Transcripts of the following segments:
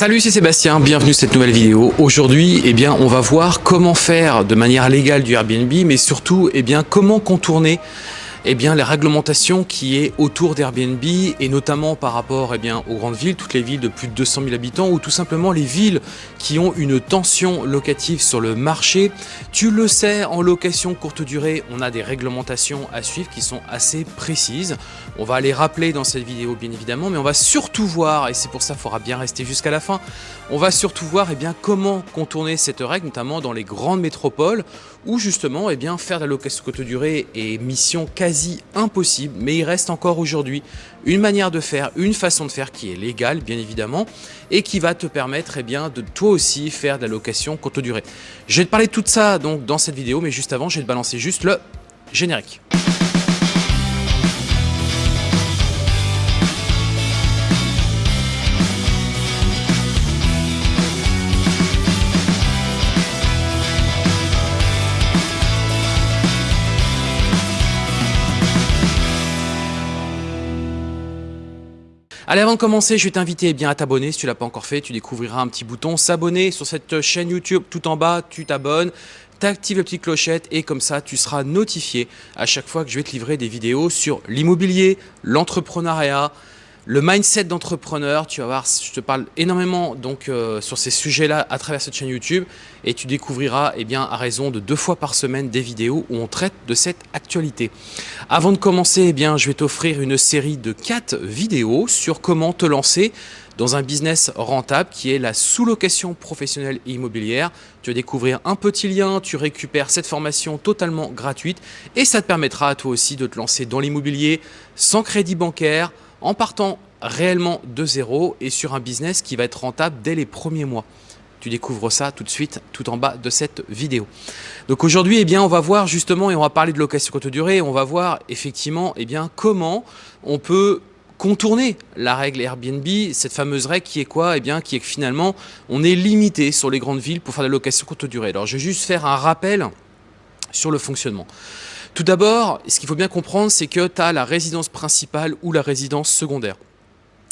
Salut, c'est Sébastien, bienvenue sur cette nouvelle vidéo. Aujourd'hui, eh bien, on va voir comment faire de manière légale du Airbnb, mais surtout, eh bien, comment contourner eh bien, les réglementations qui est autour d'Airbnb et notamment par rapport eh aux grandes villes, toutes les villes de plus de 200 000 habitants ou tout simplement les villes qui ont une tension locative sur le marché. Tu le sais, en location courte durée, on a des réglementations à suivre qui sont assez précises. On va les rappeler dans cette vidéo bien évidemment, mais on va surtout voir, et c'est pour ça qu'il faudra bien rester jusqu'à la fin, on va surtout voir eh comment contourner cette règle, notamment dans les grandes métropoles où justement eh bien, faire de la location courte durée est mission quasi quasi impossible, mais il reste encore aujourd'hui une manière de faire, une façon de faire qui est légale bien évidemment, et qui va te permettre eh bien, de toi aussi faire de la location courte durée. Je vais te parler de tout ça donc, dans cette vidéo, mais juste avant, je vais te balancer juste le générique. Allez, avant de commencer, je vais t'inviter eh à t'abonner. Si tu l'as pas encore fait, tu découvriras un petit bouton s'abonner sur cette chaîne YouTube. Tout en bas, tu t'abonnes t'actives la petite clochette et comme ça tu seras notifié à chaque fois que je vais te livrer des vidéos sur l'immobilier, l'entrepreneuriat, le mindset d'entrepreneur, tu vas voir, je te parle énormément donc euh, sur ces sujets-là à travers cette chaîne YouTube et tu découvriras eh bien, à raison de deux fois par semaine des vidéos où on traite de cette actualité. Avant de commencer, eh je vais t'offrir une série de quatre vidéos sur comment te lancer dans un business rentable qui est la sous-location professionnelle et immobilière. Tu vas découvrir un petit lien, tu récupères cette formation totalement gratuite et ça te permettra à toi aussi de te lancer dans l'immobilier sans crédit bancaire, en partant réellement de zéro et sur un business qui va être rentable dès les premiers mois. Tu découvres ça tout de suite, tout en bas de cette vidéo. Donc aujourd'hui, eh bien, on va voir justement, et on va parler de location courte durée, on va voir effectivement eh bien, comment on peut contourner la règle Airbnb, cette fameuse règle qui est quoi Eh bien, qui est que finalement, on est limité sur les grandes villes pour faire de la location courte durée. Alors, je vais juste faire un rappel sur le fonctionnement. Tout d'abord, ce qu'il faut bien comprendre, c'est que tu as la résidence principale ou la résidence secondaire.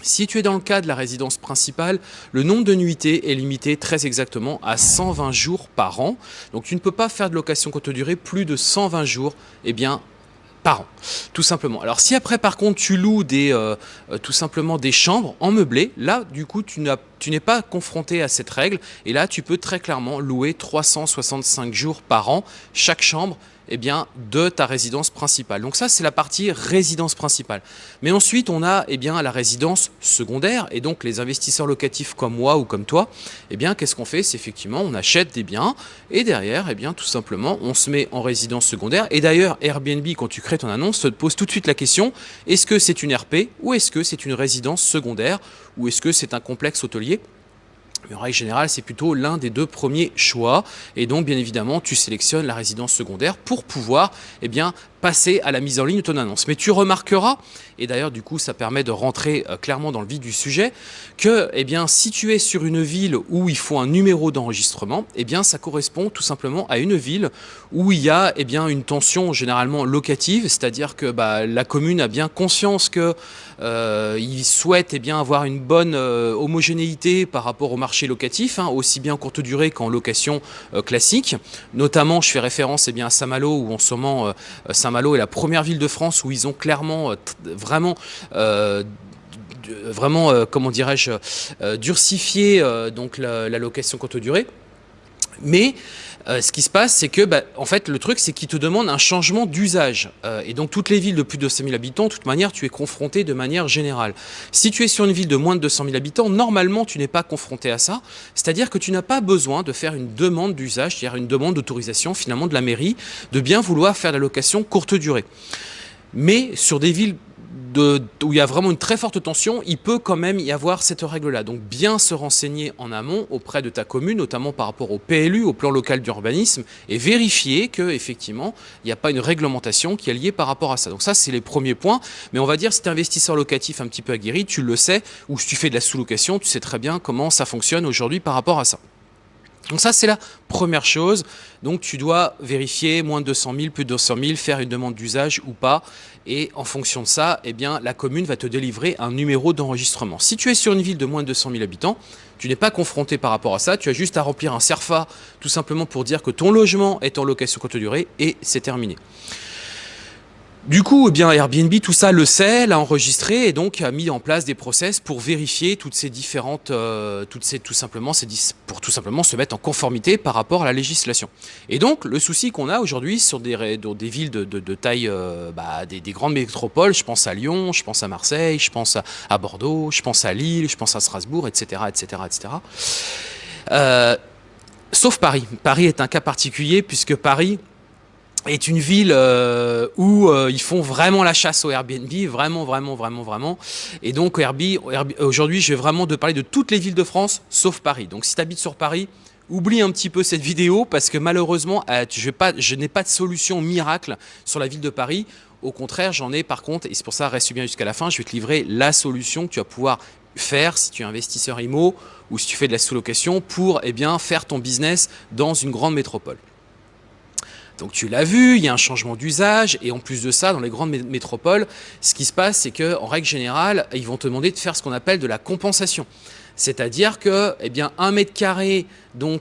Si tu es dans le cas de la résidence principale, le nombre de nuitées est limité très exactement à 120 jours par an. Donc tu ne peux pas faire de location courte durée plus de 120 jours eh bien, par an, tout simplement. Alors si après par contre tu loues des, euh, euh, tout simplement des chambres en meublé, là du coup tu n'es pas confronté à cette règle et là tu peux très clairement louer 365 jours par an chaque chambre eh bien, de ta résidence principale. Donc ça, c'est la partie résidence principale. Mais ensuite, on a eh bien, la résidence secondaire. Et donc, les investisseurs locatifs comme moi ou comme toi, eh bien, qu'est-ce qu'on fait? C'est effectivement, on achète des biens et derrière, eh bien, tout simplement, on se met en résidence secondaire. Et d'ailleurs, Airbnb, quand tu crées ton annonce, te pose tout de suite la question, est-ce que c'est une RP ou est-ce que c'est une résidence secondaire ou est-ce que c'est un complexe hôtelier? En règle générale, c'est plutôt l'un des deux premiers choix. Et donc, bien évidemment, tu sélectionnes la résidence secondaire pour pouvoir eh bien, passer à la mise en ligne de ton annonce. Mais tu remarqueras, et d'ailleurs du coup ça permet de rentrer euh, clairement dans le vif du sujet, que eh bien, si tu es sur une ville où il faut un numéro d'enregistrement, eh bien ça correspond tout simplement à une ville où il y a eh bien, une tension généralement locative, c'est-à-dire que bah, la commune a bien conscience que euh, il souhaite eh bien, avoir une bonne euh, homogénéité par rapport au marché locatif, hein, aussi bien en courte durée qu'en location classique. Notamment, je fais référence eh à Saint-Malo où en ce moment Saint Malo est la première ville de France où ils ont clairement euh, vraiment euh, vraiment, euh, comment dirais-je, durcifié donc la, location courte durée. Mais ce qui se passe, c'est que, bah, en fait, le truc, c'est qu'ils te demandent un changement d'usage. et donc, toutes les villes de plus de 200 000 habitants, de toute manière, tu es confronté de manière générale. Si tu es sur une ville de moins de 200 000 habitants, normalement, tu n'es pas confronté à ça. C'est-à-dire que tu n'as pas besoin de faire une demande d'usage, c'est-à-dire une demande d'autorisation, finalement, de la mairie, de bien vouloir faire la location courte durée. Mais sur des villes où il y a vraiment une très forte tension, il peut quand même y avoir cette règle-là. Donc bien se renseigner en amont auprès de ta commune, notamment par rapport au PLU, au plan local d'urbanisme, et vérifier qu'effectivement, il n'y a pas une réglementation qui est liée par rapport à ça. Donc ça, c'est les premiers points. Mais on va dire, si tu es investisseur locatif un petit peu aguerri, tu le sais, ou si tu fais de la sous-location, tu sais très bien comment ça fonctionne aujourd'hui par rapport à ça. Donc ça, c'est la première chose. Donc tu dois vérifier moins de 200 000, plus de 200 000, faire une demande d'usage ou pas. Et en fonction de ça, eh bien, la commune va te délivrer un numéro d'enregistrement. Si tu es sur une ville de moins de 200 000 habitants, tu n'es pas confronté par rapport à ça. Tu as juste à remplir un CERFA tout simplement pour dire que ton logement est en location courte durée et c'est terminé. Du coup, eh bien, Airbnb, tout ça le sait, l'a enregistré et donc a mis en place des process pour vérifier toutes ces différentes, euh, toutes ces, tout simplement, ces, pour tout simplement se mettre en conformité par rapport à la législation. Et donc, le souci qu'on a aujourd'hui sur des, des villes de, taille, euh, bah, des, grandes métropoles, je pense à Lyon, je pense à Marseille, je pense à, Bordeaux, je pense à Lille, je pense à Strasbourg, etc., etc., etc. sauf Paris. Paris est un cas particulier puisque Paris est une ville euh, où euh, ils font vraiment la chasse au Airbnb, vraiment, vraiment, vraiment, vraiment. Et donc Airbnb, aujourd'hui, je vais vraiment de parler de toutes les villes de France, sauf Paris. Donc si tu habites sur Paris, oublie un petit peu cette vidéo parce que malheureusement, euh, je, je n'ai pas de solution miracle sur la ville de Paris. Au contraire, j'en ai par contre, et c'est pour ça, reste bien jusqu'à la fin, je vais te livrer la solution que tu vas pouvoir faire si tu es investisseur IMO ou si tu fais de la sous-location pour eh bien, faire ton business dans une grande métropole. Donc tu l'as vu, il y a un changement d'usage et en plus de ça, dans les grandes métropoles, ce qui se passe, c'est qu'en règle générale, ils vont te demander de faire ce qu'on appelle de la compensation. C'est-à-dire que, eh un mètre carré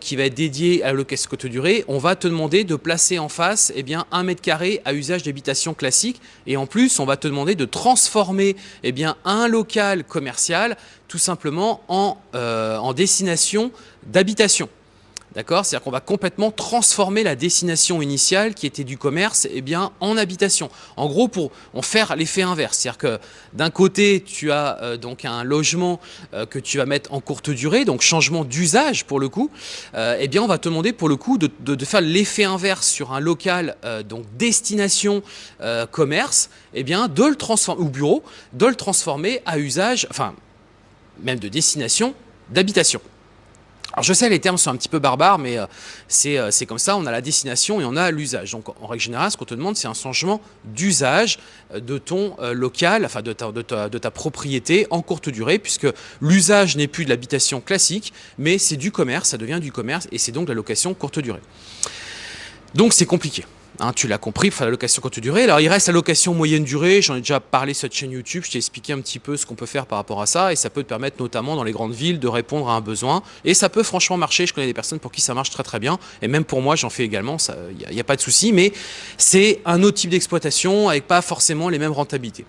qui va être dédié à la location courte durée, on va te demander de placer en face eh un mètre carré à usage d'habitation classique. Et en plus, on va te demander de transformer eh un local commercial tout simplement en, euh, en destination d'habitation. D'accord? C'est-à-dire qu'on va complètement transformer la destination initiale qui était du commerce eh bien, en habitation. En gros, pour en faire l'effet inverse. C'est-à-dire que d'un côté, tu as euh, donc un logement euh, que tu vas mettre en courte durée, donc changement d'usage pour le coup. Euh, eh bien, on va te demander pour le coup de, faire l'effet inverse sur un local, donc destination commerce, eh bien, de le transformer, ou bureau, de le transformer à usage, enfin, même de destination d'habitation. Alors je sais, les termes sont un petit peu barbares, mais euh, euh, c'est comme ça, on a la destination et on a l'usage. Donc en règle générale, ce qu'on te demande, c'est un changement d'usage euh, de ton local, enfin de ta, de, de ta, propriété en courte durée, puisque l'usage n'est plus de l'habitation classique, mais c'est du commerce, ça devient du commerce, et c'est donc la location courte durée. Donc c'est compliqué. Hein, tu l'as compris, il faut la location courte durée. Alors il reste la location moyenne durée, j'en ai déjà parlé sur cette chaîne YouTube, je t'ai expliqué un petit peu ce qu'on peut faire par rapport à ça. Et ça peut te permettre notamment dans les grandes villes de répondre à un besoin. Et ça peut franchement marcher, je connais des personnes pour qui ça marche très très bien. Et même pour moi j'en fais également, il n'y a, pas de souci. Mais c'est un autre type d'exploitation avec pas forcément les mêmes rentabilités.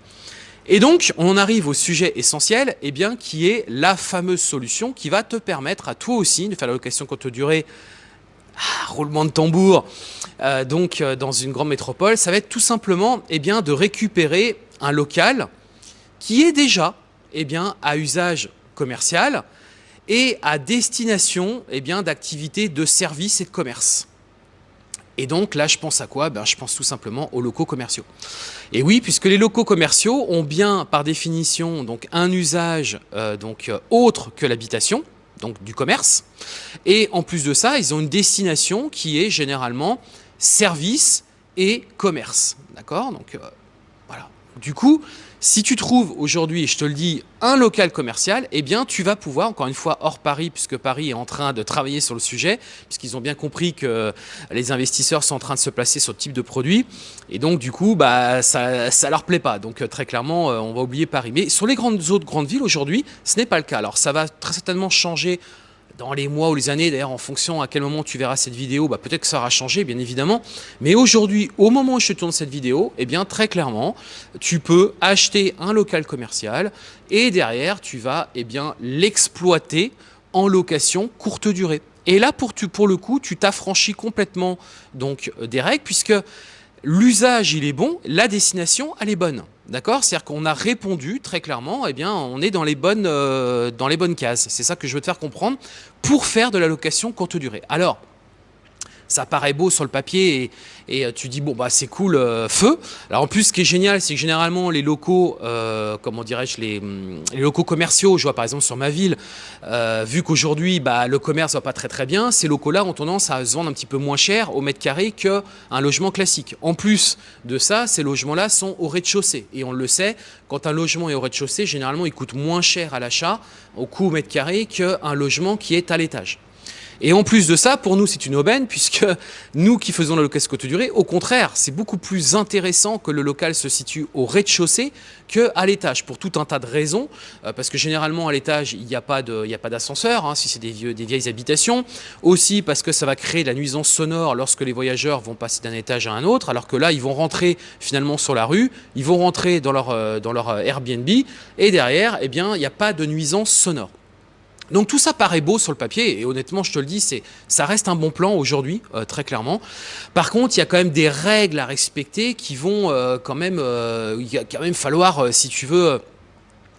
Et donc, on arrive au sujet essentiel, eh bien, qui est la fameuse solution qui va te permettre à toi aussi de faire la location courte durée ah, roulement de tambour, euh, donc euh, dans une grande métropole, ça va être tout simplement eh bien, de récupérer un local qui est déjà eh à usage commercial et à destination eh d'activités de services et de commerce. Et donc là, je pense à quoi? Ben, Je pense tout simplement aux locaux commerciaux. Et oui, puisque les locaux commerciaux ont bien, par définition, donc un usage euh, autre que l'habitation, donc du commerce. Et en plus de ça, ils ont une destination qui est généralement service et commerce. D'accord? Donc euh. Du coup, si tu trouves aujourd'hui, je te le dis, un local commercial, eh bien, tu vas pouvoir, encore une fois, hors Paris, puisque Paris est en train de travailler sur le sujet, puisqu'ils ont bien compris que les investisseurs sont en train de se placer sur ce type de produit. Et donc, du coup, bah, ça ne leur plaît pas. Donc, euh, très clairement, euh, on va oublier Paris. Mais sur les grandes autres grandes villes, aujourd'hui, ce n'est pas le cas. Alors, ça va très certainement changer dans les mois ou les années, d'ailleurs en fonction à quel moment tu verras cette vidéo, bah, peut-être que ça aura changé bien évidemment. Mais aujourd'hui, au moment où je tourne cette vidéo, eh bien très clairement, tu peux acheter un local commercial et derrière tu vas eh bien l'exploiter en location courte durée. Et là pour, tu, pour le coup, tu t'affranchis complètement donc des règles puisque l'usage il est bon, la destination elle est bonne. D'accord? C'est-à-dire qu'on a répondu très clairement, eh bien, on est dans les bonnes, euh, dans les bonnes cases. C'est ça que je veux te faire comprendre pour faire de la location courte durée. Alors, ça paraît beau sur le papier et, euh, tu dis bon bah c'est cool euh, feu. Alors en plus ce qui est génial c'est que généralement les locaux, euh, comment dirais-je, les, les, locaux commerciaux, je vois par exemple sur ma ville, vu qu'aujourd'hui bah, le commerce va pas très très bien, ces locaux-là ont tendance à se vendre un petit peu moins cher au mètre carré qu'un logement classique. En plus de ça, ces logements-là sont au rez-de-chaussée et on le sait, quand un logement est au rez-de-chaussée, généralement il coûte moins cher à l'achat au coût au mètre carré qu'un logement qui est à l'étage. Et en plus de ça, pour nous, c'est une aubaine, puisque nous qui faisons la location courte durée, au contraire, c'est beaucoup plus intéressant que le local se situe au rez-de-chaussée qu'à l'étage, pour tout un tas de raisons, euh, parce que généralement à l'étage, il n'y a pas d'ascenseur, hein, si c'est des, vieilles habitations, aussi parce que ça va créer de la nuisance sonore lorsque les voyageurs vont passer d'un étage à un autre, alors que là, ils vont rentrer finalement sur la rue, ils vont rentrer dans leur, euh, euh, Airbnb, et derrière, eh bien, il n'y a pas de nuisance sonore. Donc tout ça paraît beau sur le papier et honnêtement je te le dis, c'est ça reste un bon plan aujourd'hui euh, très clairement. Par contre il y a quand même des règles à respecter qui vont euh, quand même, euh, il va quand même falloir si tu veux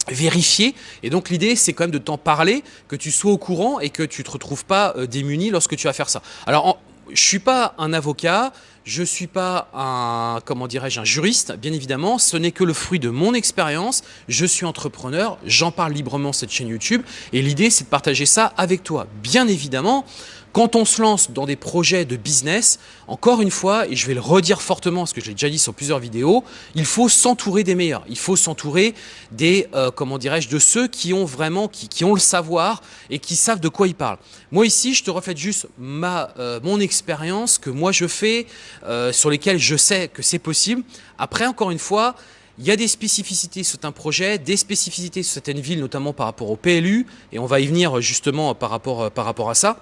vérifier et donc l'idée c'est quand même de t'en parler, que tu sois au courant et que tu te retrouves pas démuni lorsque tu vas faire ça. Alors je suis pas un avocat, je ne suis pas un, comment dirais-je, un juriste, bien évidemment. Ce n'est que le fruit de mon expérience. Je suis entrepreneur, j'en parle librement cette chaîne YouTube. Et l'idée, c'est de partager ça avec toi. Bien évidemment, quand on se lance dans des projets de business, encore une fois, et je vais le redire fortement parce que je l'ai déjà dit sur plusieurs vidéos, il faut s'entourer des meilleurs. Il faut s'entourer des, euh, comment dirais-je, de ceux qui ont vraiment, qui, ont le savoir et qui savent de quoi ils parlent. Moi ici, je te reflète juste ma, euh, mon expérience que moi je fais, euh, sur lesquelles je sais que c'est possible. Après, encore une fois, il y a des spécificités sur un projet, des spécificités sur certaines villes, notamment par rapport au PLU, et on va y venir justement par rapport, rapport à ça.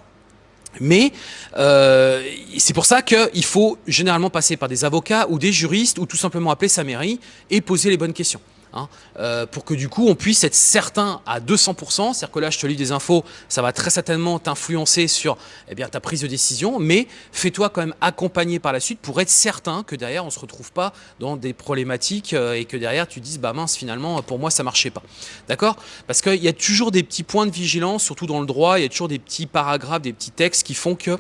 Mais euh, c'est pour ça qu'il faut généralement passer par des avocats ou des juristes ou tout simplement appeler sa mairie et poser les bonnes questions. Hein, euh, pour que du coup on puisse être certain à 200%, c'est-à-dire que là je te lis des infos, ça va très certainement t'influencer sur eh ta prise de décision, mais fais-toi quand même accompagner par la suite pour être certain que derrière on ne se retrouve pas dans des problématiques euh, et que derrière tu dises bah mince finalement pour moi ça marchait pas. D'accord? Parce qu'il y a toujours des petits points de vigilance, surtout dans le droit, il y a toujours des petits paragraphes, des petits textes qui font que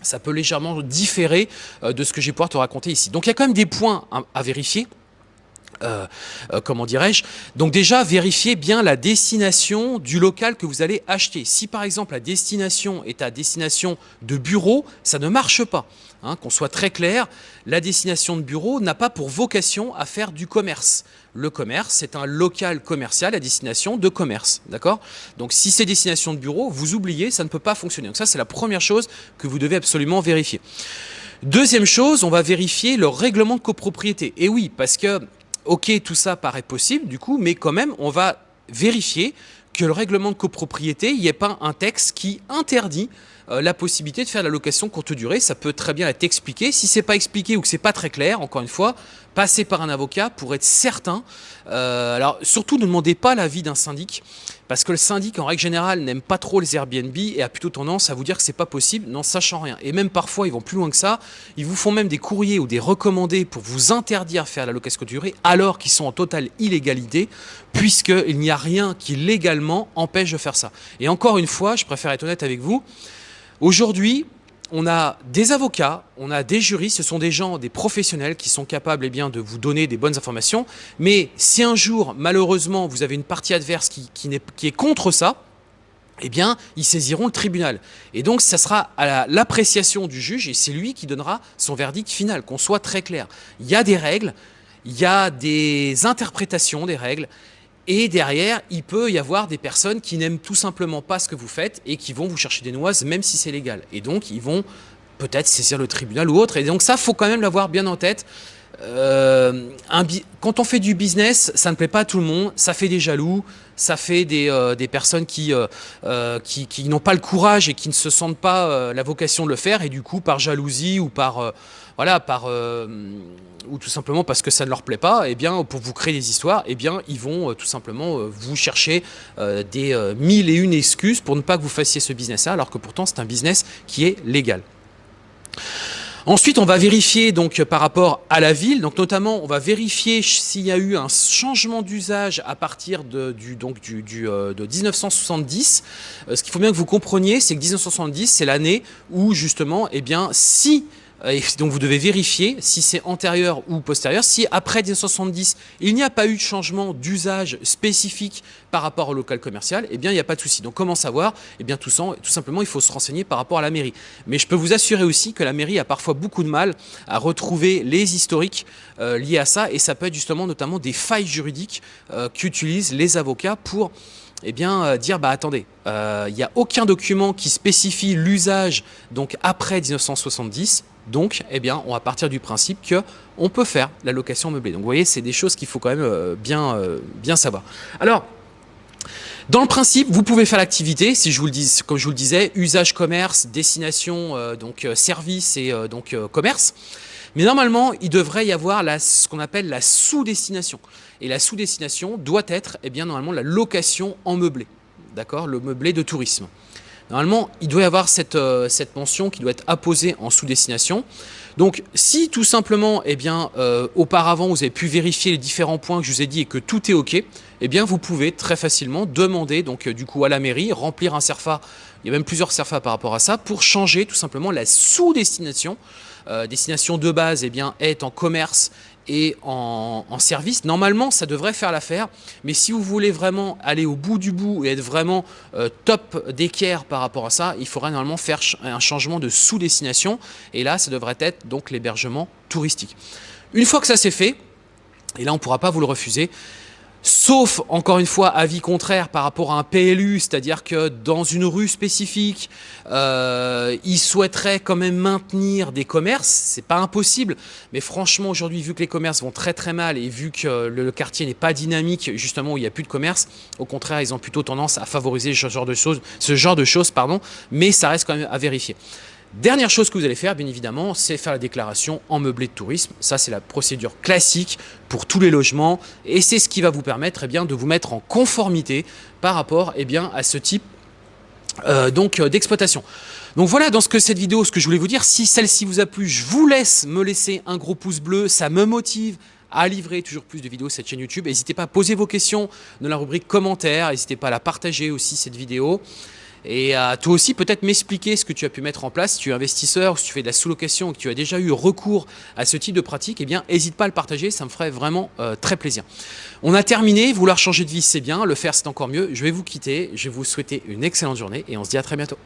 ça peut légèrement différer euh, de ce que je vais pouvoir te raconter ici. Donc il y a quand même des points à vérifier. Euh, euh, comment dirais-je Donc déjà, vérifiez bien la destination du local que vous allez acheter. Si par exemple la destination est à destination de bureau, ça ne marche pas. Hein, qu'on soit très clair, la destination de bureau n'a pas pour vocation à faire du commerce. Le commerce, c'est un local commercial à destination de commerce. D'accord? Donc si c'est destination de bureau, vous oubliez, ça ne peut pas fonctionner. Donc ça, c'est la première chose que vous devez absolument vérifier. Deuxième chose, on va vérifier le règlement de copropriété. Et oui, parce que ok, tout ça paraît possible du coup, mais quand même, on va vérifier que le règlement de copropriété, il n'y ait pas un texte qui interdit euh, la possibilité de faire la location courte durée. Ça peut très bien être expliqué. Si c'est pas expliqué ou que c'est pas très clair, encore une fois, passez par un avocat pour être certain. Euh, alors surtout, ne demandez pas l'avis d'un syndic parce que le syndic, en règle générale, n'aime pas trop les Airbnb et a plutôt tendance à vous dire que c'est pas possible, n'en sachant rien. Et même parfois, ils vont plus loin que ça. Ils vous font même des courriers ou des recommandés pour vous interdire de faire la location durée alors qu'ils sont en totale illégalité, puisqu'il n'y a rien qui légalement empêche de faire ça. Et encore une fois, je préfère être honnête avec vous, Aujourd'hui, on a des avocats, on a des juristes, ce sont des gens, des professionnels qui sont capables eh bien, de vous donner des bonnes informations. Mais si un jour, malheureusement, vous avez une partie adverse qui, qui, est, contre ça, eh bien, ils saisiront le tribunal. Et donc, ça sera à l'appréciation du juge et c'est lui qui donnera son verdict final, qu'on soit très clair. Il y a des règles, il y a des interprétations des règles et derrière, il peut y avoir des personnes qui n'aiment tout simplement pas ce que vous faites et qui vont vous chercher des noises même si c'est légal. Et donc, ils vont peut-être saisir le tribunal ou autre. Et donc ça, faut quand même l'avoir bien en tête. Euh, quand on fait du business, ça ne plaît pas à tout le monde, ça fait des jaloux, ça fait des, euh, personnes qui, euh, qui, qui n'ont pas le courage et qui ne se sentent pas la vocation de le faire et du coup par jalousie ou par voilà, par, ou tout simplement parce que ça ne leur plaît pas, eh bien, pour vous créer des histoires, eh bien, ils vont tout simplement vous chercher des mille et une excuses pour ne pas que vous fassiez ce business-là, alors que pourtant c'est un business qui est légal. Ensuite, on va vérifier donc par rapport à la ville, donc notamment on va vérifier s'il y a eu un changement d'usage à partir de, donc du, de 1970. ce qu'il faut bien que vous compreniez, c'est que 1970, c'est l'année où justement, eh bien, si euh, et donc vous devez vérifier si c'est antérieur ou postérieur. Si après 1970, il n'y a pas eu de changement d'usage spécifique par rapport au local commercial, eh bien il n'y a pas de souci. Donc comment savoir? Eh bien tout, tout, simplement, il faut se renseigner par rapport à la mairie. Mais je peux vous assurer aussi que la mairie a parfois beaucoup de mal à retrouver les historiques euh, liés à ça et ça peut être justement notamment des failles juridiques euh, qu'utilisent les avocats pour eh bien, dire bah attendez, il n'y a aucun document qui spécifie l'usage donc après 1970. Donc, eh bien, on va partir du principe que on peut faire la location meublée. Donc, vous voyez, c'est des choses qu'il faut quand même bien, bien savoir. Alors, dans le principe, vous pouvez faire l'activité, si je vous le dis, comme je vous le disais, usage commerce, destination, euh, donc euh, service et euh, donc commerce. Mais normalement, il devrait y avoir ce qu'on appelle la sous-destination. Et la sous-destination doit être, eh bien, normalement, la location en meublé. D'accord? Le meublé de tourisme. Normalement, il doit y avoir cette, cette mention qui doit être apposée en sous-destination. Donc, si tout simplement, eh bien, auparavant, vous avez pu vérifier les différents points que je vous ai dit et que tout est OK, eh vous pouvez très facilement demander donc euh, du coup à la mairie, remplir un CERFA, il y a même plusieurs CERFA par rapport à ça, pour changer tout simplement la sous-destination. Euh, destination de base eh bien, est en commerce et en, service. Normalement, ça devrait faire l'affaire, mais si vous voulez vraiment aller au bout du bout et être vraiment euh, top d'équerre par rapport à ça, il faudra normalement faire un changement de sous-destination, et là, ça devrait être donc l'hébergement touristique. Une fois que ça c'est fait, et là on ne pourra pas vous le refuser, Sauf, encore une fois, avis contraire par rapport à un PLU, c'est-à-dire que dans une rue spécifique, euh, ils souhaiteraient quand même maintenir des commerces. C'est pas impossible, mais franchement, aujourd'hui, vu que les commerces vont très très mal et vu que le, quartier n'est pas dynamique, justement, où il n'y a plus de commerce, au contraire, ils ont plutôt tendance à favoriser ce genre de choses, mais ça reste quand même à vérifier. Dernière chose que vous allez faire, bien évidemment, c'est faire la déclaration en meublé de tourisme. Ça, c'est la procédure classique pour tous les logements et c'est ce qui va vous permettre eh de vous mettre en conformité par rapport eh à ce type euh, euh, d'exploitation. Donc voilà dans ce que cette vidéo, ce que je voulais vous dire. Si celle-ci vous a plu, je vous laisse me laisser un gros pouce bleu. Ça me motive à livrer toujours plus de vidéos sur cette chaîne YouTube. N'hésitez pas à poser vos questions dans la rubrique commentaires. N'hésitez pas à la partager aussi cette vidéo. Et à toi aussi peut-être m'expliquer ce que tu as pu mettre en place. Si tu es investisseur, si tu fais de la sous-location, que tu as déjà eu recours à ce type de pratique, eh bien n'hésite pas à le partager, ça me ferait vraiment euh, très plaisir. On a terminé, vouloir changer de vie c'est bien, le faire c'est encore mieux. Je vais vous quitter, je vais vous souhaiter une excellente journée et on se dit à très bientôt.